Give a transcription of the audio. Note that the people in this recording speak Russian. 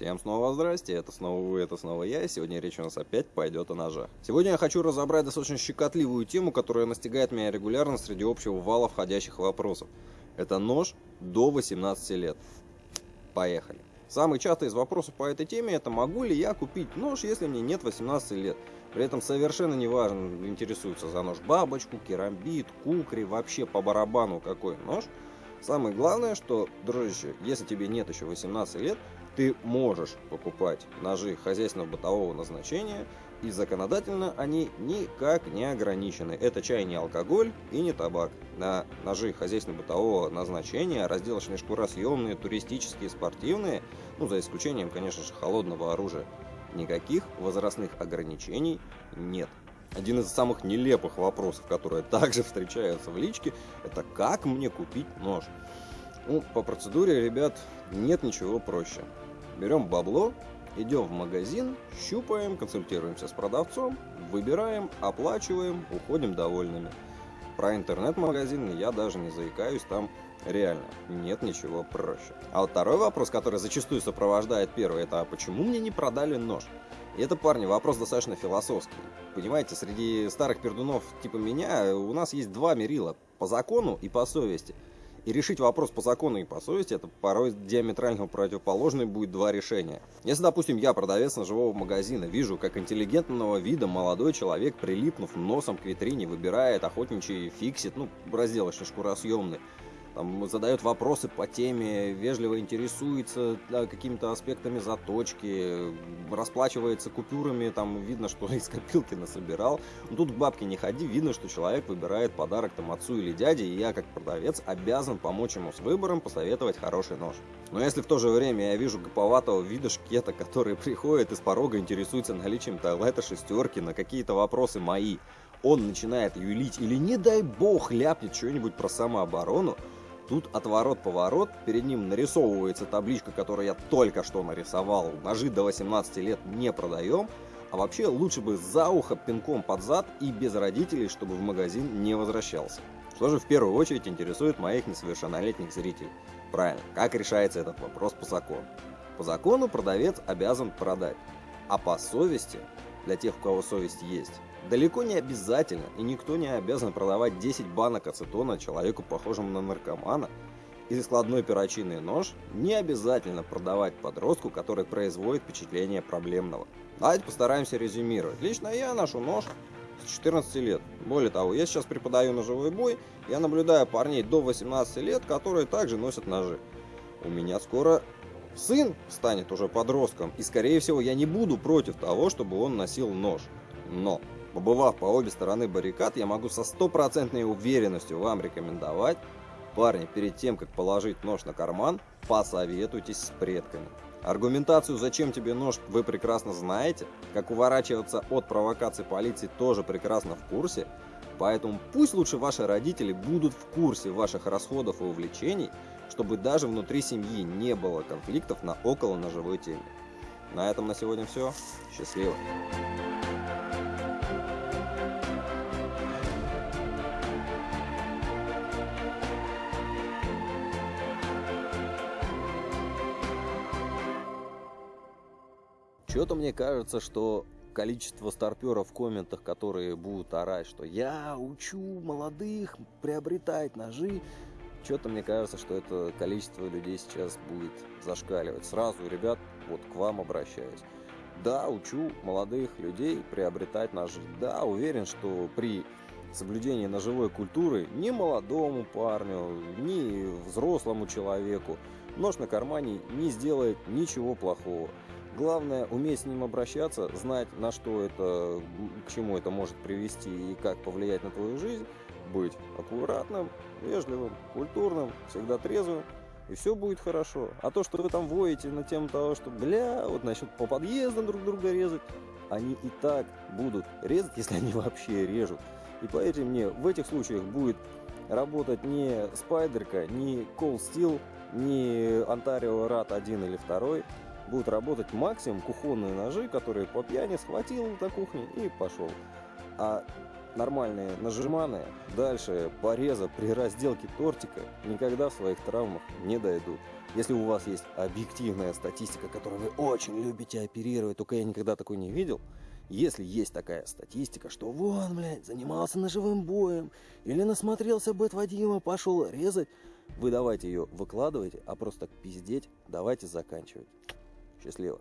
Всем снова здрасте, это снова вы, это снова я, и сегодня речь у нас опять пойдет о ножах. Сегодня я хочу разобрать достаточно щекотливую тему, которая настигает меня регулярно среди общего вала входящих вопросов. Это нож до 18 лет. Поехали. Самый частый из вопросов по этой теме это могу ли я купить нож, если мне нет 18 лет. При этом совершенно не важно, интересуется за нож бабочку, керамбит, кукри, вообще по барабану какой нож. Самое главное, что, дружище, если тебе нет еще 18 лет, ты можешь покупать ножи хозяйственного бытового назначения, и законодательно они никак не ограничены. Это чай не алкоголь и не табак. На ножи хозяйственно-бытового назначения, разделочные шкуросъемные, туристические, спортивные, ну за исключением, конечно же, холодного оружия, никаких возрастных ограничений нет. Один из самых нелепых вопросов, которые также встречаются в личке, это как мне купить нож? Ну, по процедуре, ребят, нет ничего проще. Берем бабло, идем в магазин, щупаем, консультируемся с продавцом, выбираем, оплачиваем, уходим довольными. Про интернет-магазин я даже не заикаюсь, там реально нет ничего проще. А вот второй вопрос, который зачастую сопровождает первый, это а почему мне не продали нож? И это, парни, вопрос достаточно философский. Понимаете, среди старых пердунов типа меня у нас есть два мерила, по закону и по совести – и решить вопрос по закону и по совести, это порой диаметрально противоположные будет два решения. Если, допустим, я продавец ножевого магазина, вижу, как интеллигентного вида молодой человек, прилипнув носом к витрине, выбирает охотничий фиксит, ну, разделочный шкуросъемный, там, задает вопросы по теме, вежливо интересуется да, какими-то аспектами заточки, расплачивается купюрами, там видно, что из копилки насобирал. Но тут к бабке не ходи, видно, что человек выбирает подарок там отцу или дяде, и я как продавец обязан помочь ему с выбором, посоветовать хороший нож. Но если в то же время я вижу гоповатого вида шкета, который приходит из порога интересуется наличием туалета шестерки на какие-то вопросы мои, он начинает юлить или, не дай бог, ляпнет что-нибудь про самооборону, Тут отворот-поворот, перед ним нарисовывается табличка, которую я только что нарисовал. Ножи до 18 лет не продаем. А вообще лучше бы за ухо пинком под зад и без родителей, чтобы в магазин не возвращался. Что же в первую очередь интересует моих несовершеннолетних зрителей? Правильно, как решается этот вопрос по закону? По закону продавец обязан продать, а по совести, для тех, у кого совесть есть, Далеко не обязательно, и никто не обязан продавать 10 банок ацетона человеку, похожему на наркомана, и складной перочинный нож не обязательно продавать подростку, который производит впечатление проблемного. Давайте постараемся резюмировать. Лично я ношу нож с 14 лет. Более того, я сейчас преподаю ножевой бой, я наблюдаю парней до 18 лет, которые также носят ножи. У меня скоро сын станет уже подростком, и скорее всего я не буду против того, чтобы он носил нож. Но Побывав по обе стороны баррикад, я могу со стопроцентной уверенностью вам рекомендовать, парни, перед тем, как положить нож на карман, посоветуйтесь с предками. Аргументацию «Зачем тебе нож?» вы прекрасно знаете, как уворачиваться от провокаций полиции тоже прекрасно в курсе, поэтому пусть лучше ваши родители будут в курсе ваших расходов и увлечений, чтобы даже внутри семьи не было конфликтов на около ножевой теме. На этом на сегодня все. Счастливо! Что-то мне кажется, что количество старперов в комментах, которые будут орать, что я учу молодых приобретать ножи, что-то мне кажется, что это количество людей сейчас будет зашкаливать. Сразу, ребят, вот к вам обращаюсь. Да, учу молодых людей приобретать ножи. Да, уверен, что при соблюдении ножевой культуры ни молодому парню, ни взрослому человеку нож на кармане не сделает ничего плохого. Главное уметь с ним обращаться, знать на что это, к чему это может привести и как повлиять на твою жизнь, быть аккуратным, вежливым, культурным, всегда трезвым, и все будет хорошо. А то, что вы там воете на тему того, что, бля, вот насчет по подъездам друг друга резать, они и так будут резать, если они вообще режут. И поверьте мне, в этих случаях будет работать не спайдерка, не Cold Steel, не Ontario Rat 1 или 2, будут работать максимум кухонные ножи, которые по пьяни схватил на кухне и пошел. А нормальные нажиманы дальше пореза при разделке тортика никогда в своих травмах не дойдут. Если у вас есть объективная статистика, которую вы очень любите оперировать, только я никогда такой не видел, если есть такая статистика, что вон, блядь, занимался ножевым боем, или насмотрелся Бэт Вадима, пошел резать, вы давайте ее выкладывайте, а просто пиздеть давайте заканчивать. Счастливо.